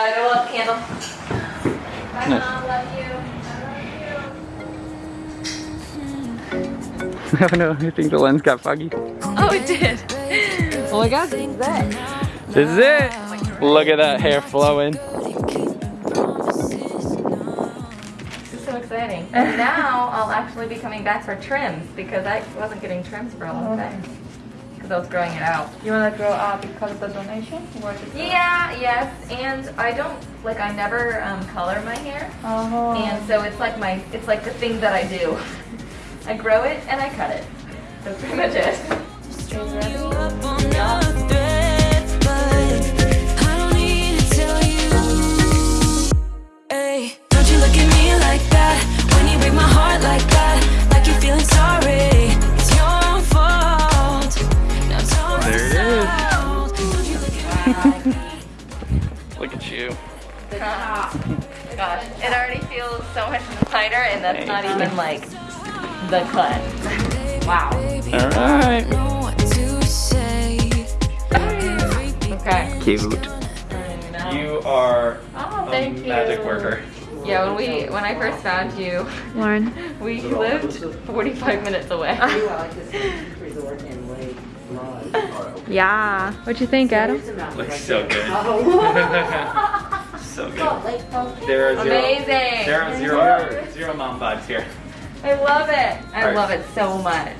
I don't want candle. Bye, Nice. mom. You. I love you. I don't know. I think the lens got foggy. Oh, it did. Oh my god, this is it. This is it. Look at that hair flowing. This is so exciting. And now I'll actually be coming back for trims because I wasn't getting trims for a long oh. time. Because I was growing it out. You wanna grow up because of the donation? Yeah, yes, and I don't, like I never um, color my hair. Oh. And so it's like my, it's like the thing that I do. I grow it and I cut it. That's pretty much it. Me Look at you. Gosh, it already feels so much tighter and that's not even like the cut. Wow. All right. know what to say. Okay. Cute. You are Oh, a thank you. magic worker. Yeah, when we when I first found you, Lauren. we lived 45 minutes away. Yeah. What you think, Adam? Looks so good. Oh. so good. There are zero. Amazing. There are zero zero mom vibes here. I love it. I Alright. love it so much.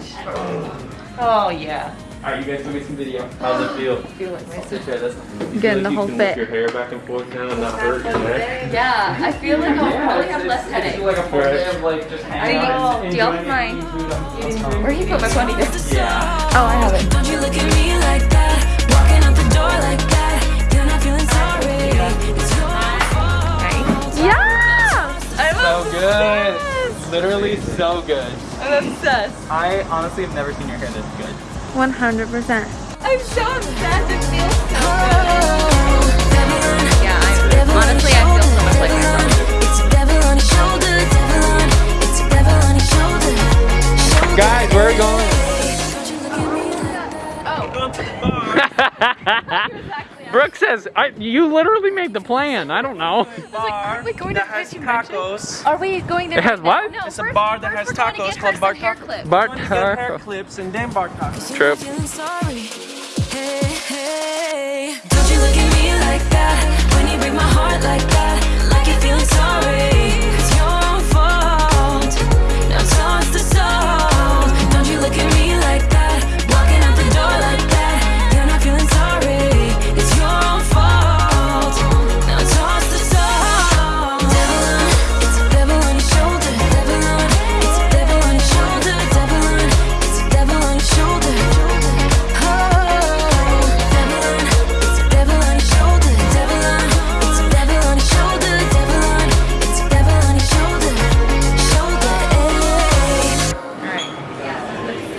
Oh yeah. All right, you guys do me some video. How's it feel? feel like my Sit there. That's Getting the whole can fit. Lift your hair back and forth now and not hurt your neck. Yeah, I feel like I'll probably have less It's headache. like a full day of like just hanging Are you- out. do you have enjoying mine? eating food. That's fine. Where you put my funny disc? Yeah. Oh, I have it. Don't you look at me like that, walking out the door like that. You're not feeling sorry. It's your fault. Yeah! I'm So good. Literally so good. I'm obsessed. I honestly have never seen your hair this good. 100%. I'm so obsessed. It feels so Oh, good. Yeah, I, honestly, I feel so much like myself. It's a devil on your shoulder, devil on. It's a devil on your shoulder. shoulder. Guys, where are we going? Don't you look at me like that. Brooke says, I, you literally made the plan. I don't know. Are we going to has tacos. Are we going there? It has what? No, It's a bar that has we're going to tacos called her bar some hair taco. clips. Bart Get hair clips and then bar tacos. True. Feeling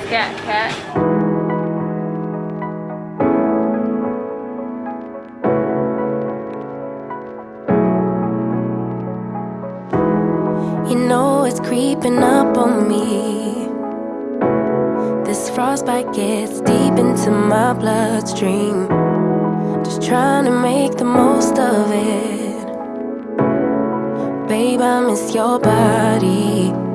Scat cat. You know it's creeping up on me. This frostbite gets deep into my bloodstream. Just trying to make the most of it. Babe, I miss your body.